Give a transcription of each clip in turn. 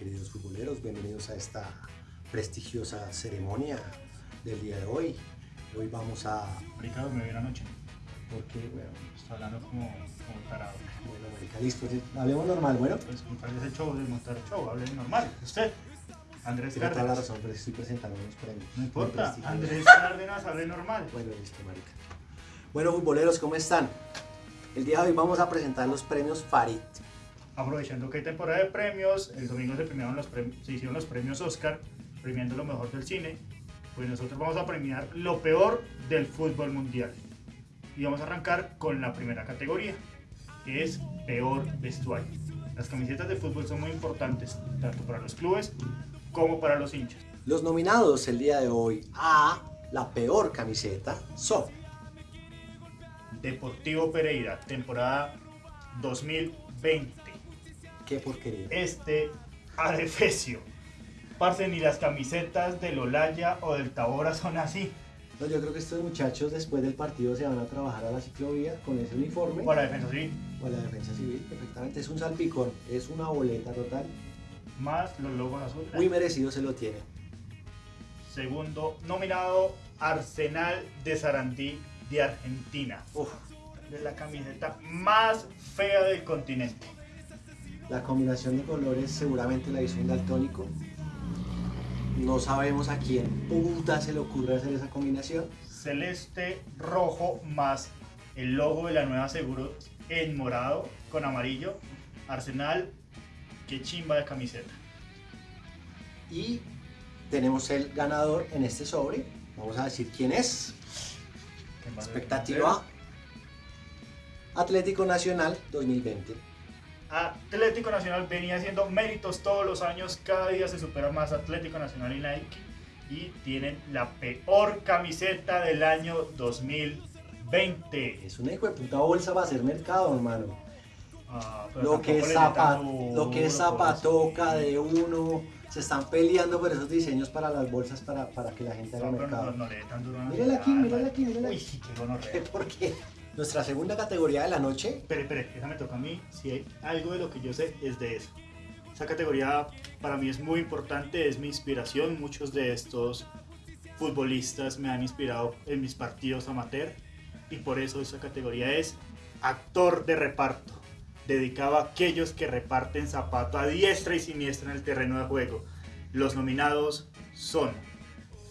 queridos futboleros, bienvenidos a esta prestigiosa ceremonia del día de hoy. Hoy vamos a... Marica, me vi anoche. Porque, bueno, Está hablando como, como tarado. bueno, marica, listo, hablemos normal, bueno. Pues montar ese show, de montar el show, hable normal. Usted, Andrés Tiene toda la razón, pero estoy presentando unos premios. No importa. Andrés Cárdenas, hable normal. Bueno, listo, marica. Bueno, futboleros, ¿cómo están? El día de hoy vamos a presentar los premios Farid. Aprovechando que hay temporada de premios, el domingo se, premiaron los se hicieron los premios Oscar, premiando lo mejor del cine. Pues nosotros vamos a premiar lo peor del fútbol mundial. Y vamos a arrancar con la primera categoría, que es peor vestuario. Las camisetas de fútbol son muy importantes, tanto para los clubes como para los hinchas. Los nominados el día de hoy a la peor camiseta son Deportivo Pereira, temporada 2020. Qué porquería. Este adefesio. Parce, ni las camisetas del Olaya o del Tabora son así. No, yo creo que estos muchachos después del partido se van a trabajar a la ciclovía con ese uniforme Para defensa sí, o a la defensa civil, perfectamente. Es un salpicón, es una boleta total. más los logos azules. Muy merecido se lo tiene. Segundo nominado, Arsenal de Sarandí de Argentina. Uf, De la camiseta más fea del continente. La combinación de colores seguramente la hizo un daltónico. No sabemos a quién puta se le ocurre hacer esa combinación. Celeste, rojo, más el logo de la nueva Seguros en morado con amarillo. Arsenal, qué chimba de camiseta. Y tenemos el ganador en este sobre. Vamos a decir quién es. Expectativa Atlético Nacional 2020. Atlético Nacional venía haciendo méritos todos los años, cada día se supera más Atlético Nacional y Nike y tienen la peor camiseta del año 2020. Es una hijo de puta bolsa para hacer mercado, hermano. Ah, Lo que, lo que es por zapatoca de uno. Se están peleando por esos diseños para las bolsas para, para que la gente haga No, pero no, mercado. no le tan duro Mírala aquí, mírala aquí, mírala Uy, aquí. sí, qué gonorrea. Porque nuestra segunda categoría de la noche Espere, espere, esa me toca a mí. Si hay algo de lo que yo sé, es de eso. Esa categoría para mí es muy importante, es mi inspiración. Muchos de estos futbolistas me han inspirado en mis partidos amateur y por eso esa categoría es actor de reparto, dedicado a aquellos que reparten zapato a diestra y siniestra en el terreno de juego. Los nominados son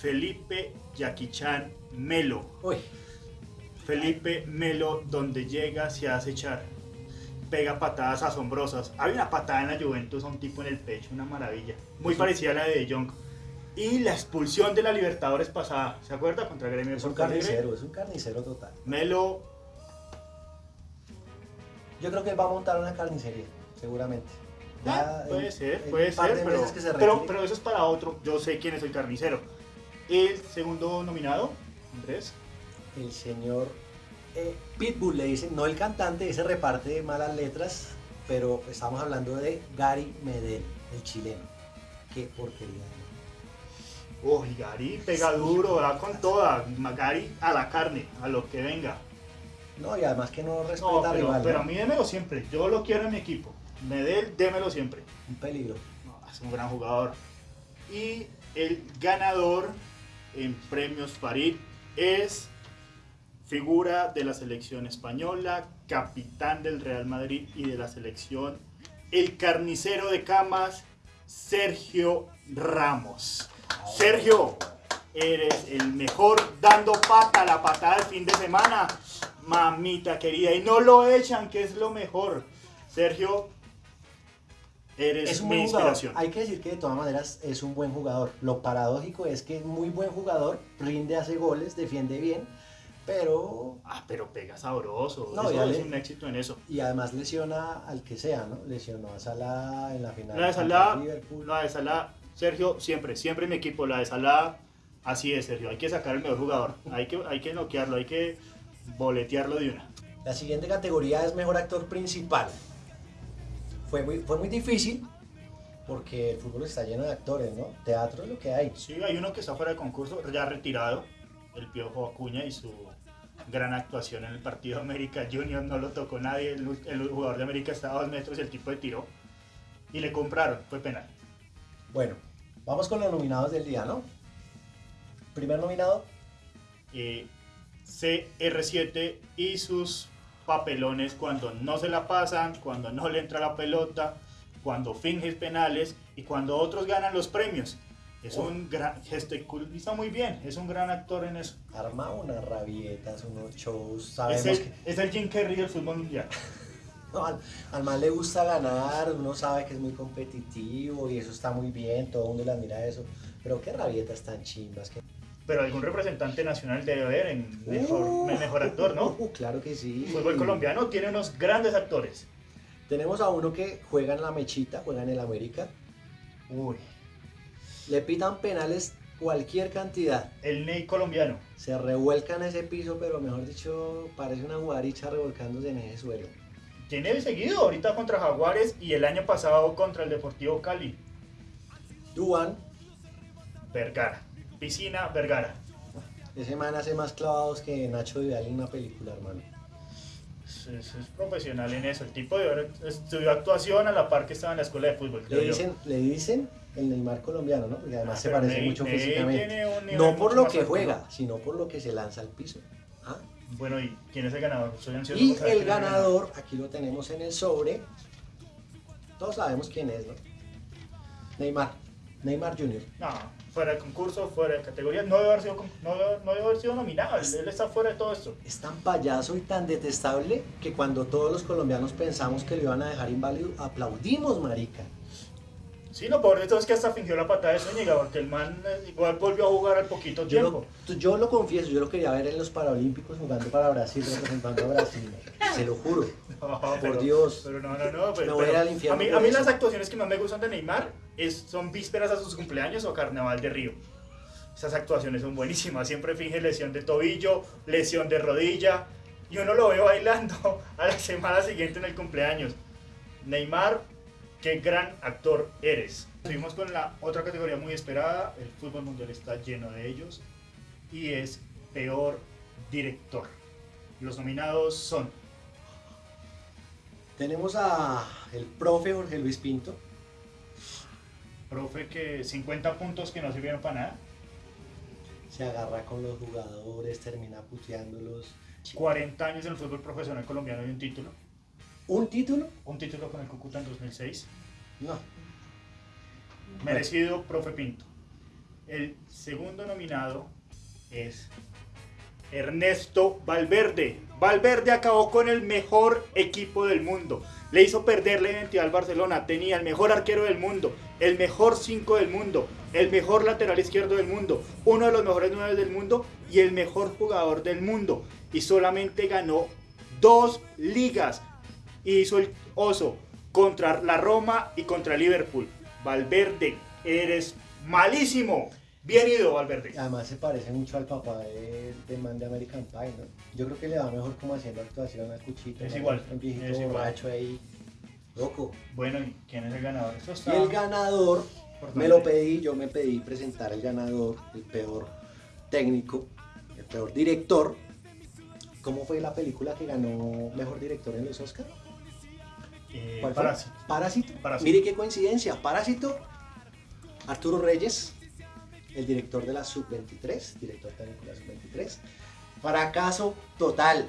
Felipe Yaquichan Melo, Uy, Felipe Melo, donde llega, se hace echar. Pega patadas asombrosas. Hay una patada en la Juventus a un tipo en el pecho, una maravilla. Muy parecida a la de De Jong. Y la expulsión de la Libertadores pasada. ¿Se acuerda? Contra el Gremio es un carnicero, es un carnicero total. Melo, Yo creo que él va a montar una carnicería, seguramente. Ya ah, puede ser, puede ser, pero, meses que se pero, retire. pero eso es para otro. Yo sé quién es el carnicero. El segundo nominado, Andrés. El señor eh, Pitbull le dicen, no el cantante, ese reparte de malas letras, pero estamos hablando de Gary Medel, el chileno. Qué porquería. Uy, Gary pega duro, da con toda. Gary a la carne, a lo que venga. No, y además que no respeta No, pero, rival, pero ¿no? a mí démelo siempre. Yo lo quiero en mi equipo. Medel, démelo siempre. un peligro. No, es un gran jugador. Y el ganador en premios Farid es figura de la selección española, capitán del Real Madrid y de la selección, el carnicero de camas, Sergio Ramos. Sergio, eres el mejor dando pata, la patada del fin de semana, mamita querida, y no lo echan, que es lo mejor. Sergio, eres Es un mi inspiración. Hay que decir que de todas maneras es un buen jugador. Lo paradójico es que es muy buen jugador, rinde, hace goles, defiende bien, pero... Ah, pero pega sabroso. No, eso es le- un éxito en eso. Y además lesiona al que sea, ¿no? Lesionó a Salah en la final. La de Salah, Liverpool. la de Salah, Sergio, siempre, siempre mi equipo, la de Salah, así es, Sergio. Hay que sacar el mejor jugador. Hay que, hay que noquearlo, hay que boletearlo de una. La siguiente categoría es mejor actor principal. Fue muy, fue muy difícil porque el fútbol está lleno de actores, ¿no? Teatro es lo que hay. Sí, hay uno que está fuera de concurso, ya retirado, el Piojo Acuña y su gran actuación en el partido América Junior, no lo tocó nadie, el, el jugador de América estaba a dos metros y el tipo de tiró y le compraron, fue penal. Bueno, vamos con los nominados del día, ¿no? Primer nominado, Eh, CR7 y sus papelones cuando no se la pasan, cuando no le entra la pelota, cuando finges penales y cuando otros ganan los premios. Es Oh. un gran muy bien, es un gran actor en eso. arma unas rabietas, unos shows, Es sabemos el, que es el Jim Carrey del fútbol mundial. no, al, al man le gusta ganar, uno sabe que es muy competitivo y eso está muy bien, todo el mundo le admira eso, pero qué rabietas tan chimbas. Que... Pero algún representante nacional debe haber en mejor, en mejor actor, ¿no? Uh, claro que sí. El fútbol colombiano tiene unos grandes actores. Tenemos a uno que juega en la mechita, juega en el América, Uy, le pitan penales cualquier cantidad. el Ney colombiano. Se revuelca en ese piso, pero mejor dicho, parece una guaricha revolcándose en ese suelo. Tiene seguido ahorita contra Jaguares y el año pasado contra el Deportivo Cali. Duan, Vergara. Piscina Vergara. ese man hace más clavados que Nacho Vidal en una película, hermano. Es, es- es profesional en eso. El tipo de estudió actuación a la par que estaba en la escuela de fútbol. Le dicen, le dicen el Neymar colombiano, ¿no? Porque además Ah, se pero parece Ney- mucho Ney físicamente. No por lo que alto. juega, sino por lo que se lanza al piso. ¿Ah? Bueno, ¿y quién es el ganador? Soy ansioso Y el ganador, aquí lo tenemos en el sobre. Todos sabemos quién es, ¿no? Neymar. Neymar Jr. No, fuera de concurso, fuera de categoría. No debe haber sido, no debe- no debe haber sido nominado. Él, él está fuera de todo esto. Es tan payaso y tan detestable que cuando todos los colombianos pensamos que lo iban a dejar inválido, aplaudimos, marica. Sí, lo peor de todo es que hasta fingió la patada de Zúñiga, porque el man eh, igual volvió a jugar al poquito Yo tiempo. lo, yo lo confieso, yo lo quería ver en los Paralímpicos jugando para Brasil, representando a Brasil. Se lo juro. No, Por Dios. Pero no, no, no. Pero, Me voy pero al infierno a mí, a mí las actuaciones que más me gustan de Neymar es, son vísperas a sus cumpleaños o Carnaval de Río. Esas actuaciones son buenísimas. Siempre finge lesión de tobillo, lesión de rodilla. Y uno lo ve bailando a la semana siguiente en el cumpleaños. Neymar, qué gran actor eres. Seguimos con la otra categoría muy esperada. El fútbol mundial está lleno de ellos. Y es peor director. Los nominados son Tenemos a el profe Jorge Luis Pinto. Profe, que 50 puntos que no sirvieron para nada. Se agarra con los jugadores, termina puteándolos. 40 años en el fútbol profesional colombiano y un título. ¿Un título? Un título con el Cúcuta en 2006. No. Merecido, profe Pinto. El segundo nominado es Ernesto Valverde. Valverde acabó con el mejor equipo del mundo. Le hizo perder la identidad al Barcelona. Tenía el mejor arquero del mundo, el mejor 5 del mundo, el mejor lateral izquierdo del mundo, uno de los mejores 9 del mundo y el mejor jugador del mundo. Y solamente ganó dos ligas. Y hizo el oso contra la Roma y contra Liverpool. Valverde, eres malísimo. Bien ido, Valverde. Además se parece mucho al papá de, del man de American Pie, ¿no? Yo creo que le va mejor como haciendo actuación al cuchito. Es ¿no? igual, Un viejito es igual. borracho ahí. Loco. Bueno, ¿y quién es el ganador? Eso Y está el ganador, importante. me lo pedí, yo me pedí presentar el ganador, el peor técnico, el peor director. ¿Cómo fue la película que ganó mejor director en los Oscars? Eh, ¿Cuál fue? Parásito. Parásito. Parásito. Mire qué coincidencia. Parásito, Arturo Reyes, el director de la Sub-23, director técnico de la Sub-23. Fracaso total.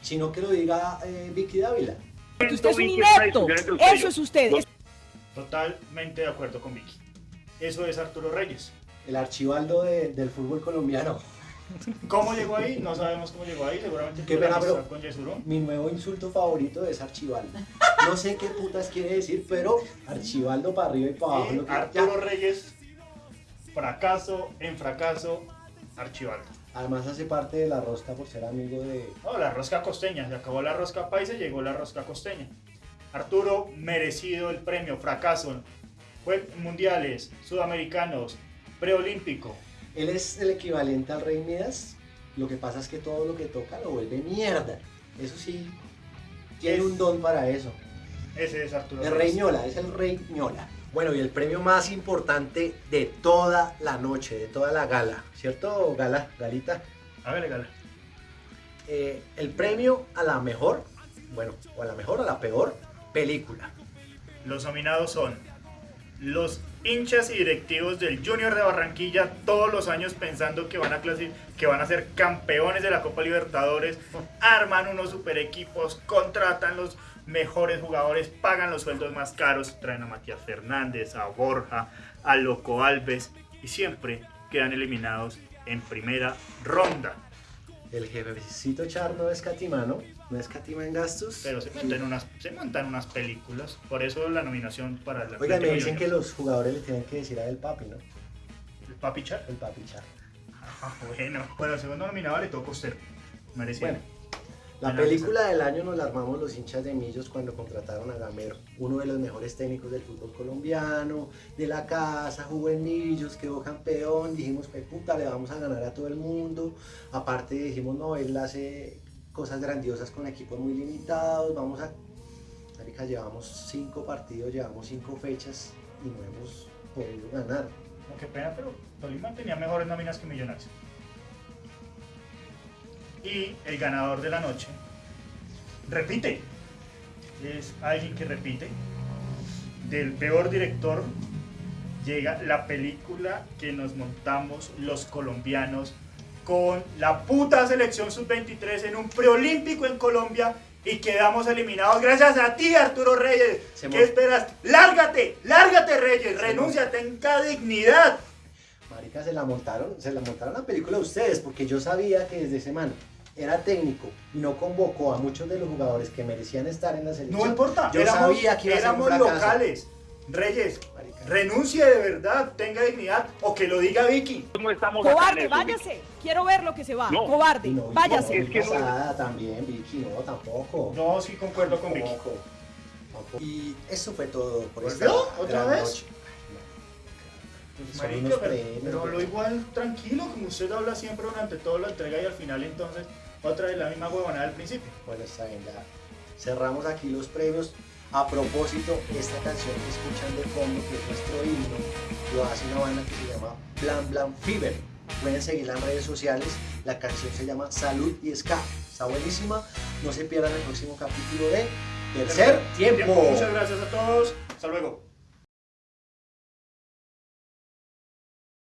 Sino que lo diga eh, Vicky Dávila. Usted es un inepto. Eso es usted. Totalmente de acuerdo con Vicky. Eso es Arturo Reyes. El archivaldo de- del fútbol colombiano. ¿Cómo llegó ahí? No sabemos cómo llegó ahí. Seguramente Qué pena, pero- con Yesurún. Mi nuevo insulto favorito es archivaldo. No sé qué putas quiere decir, pero archivaldo para arriba y para abajo. Y lo que- Arturo ya. Reyes, fracaso en fracaso, Archibaldo. Además hace parte de la rosca por ser amigo de... No, la rosca costeña. Se acabó la rosca paisa y llegó la rosca costeña. Arturo, merecido el premio, fracaso. Fue mundiales, sudamericanos, preolímpico. Él es el equivalente al Rey Midas. Lo que pasa es que todo lo que toca lo vuelve mierda. Eso sí, tiene Es- un don para eso. Ese es Arturo El. Rey Ñola, es el Rey Ñola. Bueno, y el premio más importante de toda la noche, de toda la gala, ¿cierto, Gala? Galita. Hágale, gala. Eh, el premio a la mejor, bueno, o a la mejor o a la peor película. Los nominados son Los hinchas y directivos del Junior de Barranquilla todos los años pensando que van a que van a ser campeones de la Copa Libertadores, arman unos super equipos, contratan los mejores jugadores, pagan los sueldos más caros, traen a Matías Fernández, a Borja, a Loco Alves y siempre quedan eliminados en primera ronda. El jefecito Char no escatima, ¿no? Escatima en gastos. Pero se montan, unas, se montan unas películas. Por eso la nominación para la. Oiga, me dicen que los jugadores le tienen que decir a el papi, ¿no? ¿El papi Char? El papi Char. Ah, bueno. Bueno, el segundo nominado le toca a usted. Merecido. La película del año nos la armamos los hinchas de Millos cuando contrataron a Gamero, uno de los mejores técnicos del fútbol colombiano, de la casa, jugó en Millos, quedó campeón, dijimos, pues puta, le vamos a ganar a todo el mundo. Aparte dijimos, no, él hace cosas grandiosas con equipos muy limitados, vamos a... Marica, llevamos cinco partidos, llevamos cinco fechas y no hemos podido ganar. qué pena, pero Tolima tenía mejores nóminas que Millonarios. Y el ganador de la noche repite. Es alguien que repite. Del peor director llega la película que nos montamos los colombianos con la puta selección sub-23 en un preolímpico en Colombia y quedamos eliminados gracias a ti, Arturo Reyes. ¿Qué esperas? ¡Lárgate! ¡Lárgate, Reyes! ¡Renuncia! ¡Tenga dignidad! Marica, se la montaron, se la montaron la película ustedes, porque yo sabía que desde semana era técnico y no convocó a muchos de los jugadores que merecían estar en la selección. No importa, yo sabía que éramos locales. Reyes, renuncie de verdad, tenga dignidad o que lo diga Vicky. Cobarde, váyase. Quiero ver lo que se va. Cobarde, váyase. es que no también, Vicky, no, tampoco. No, sí concuerdo con Vicky. Y eso fue todo por esta ¿Otra vez? Pues, pero, lo igual tranquilo, como usted habla siempre durante toda la entrega y al final entonces otra vez la misma huevonada del principio. Bueno, está bien, ya cerramos aquí los premios. A propósito, esta canción que escuchan de fondo, que es nuestro himno, lo hace una banda que se llama Blan Blan Fever. Pueden seguirla en redes sociales. La canción se llama Salud y Ska. Está buenísima. No se pierdan el próximo capítulo de Tercer Tiempo. Muchas gracias a todos. Hasta luego.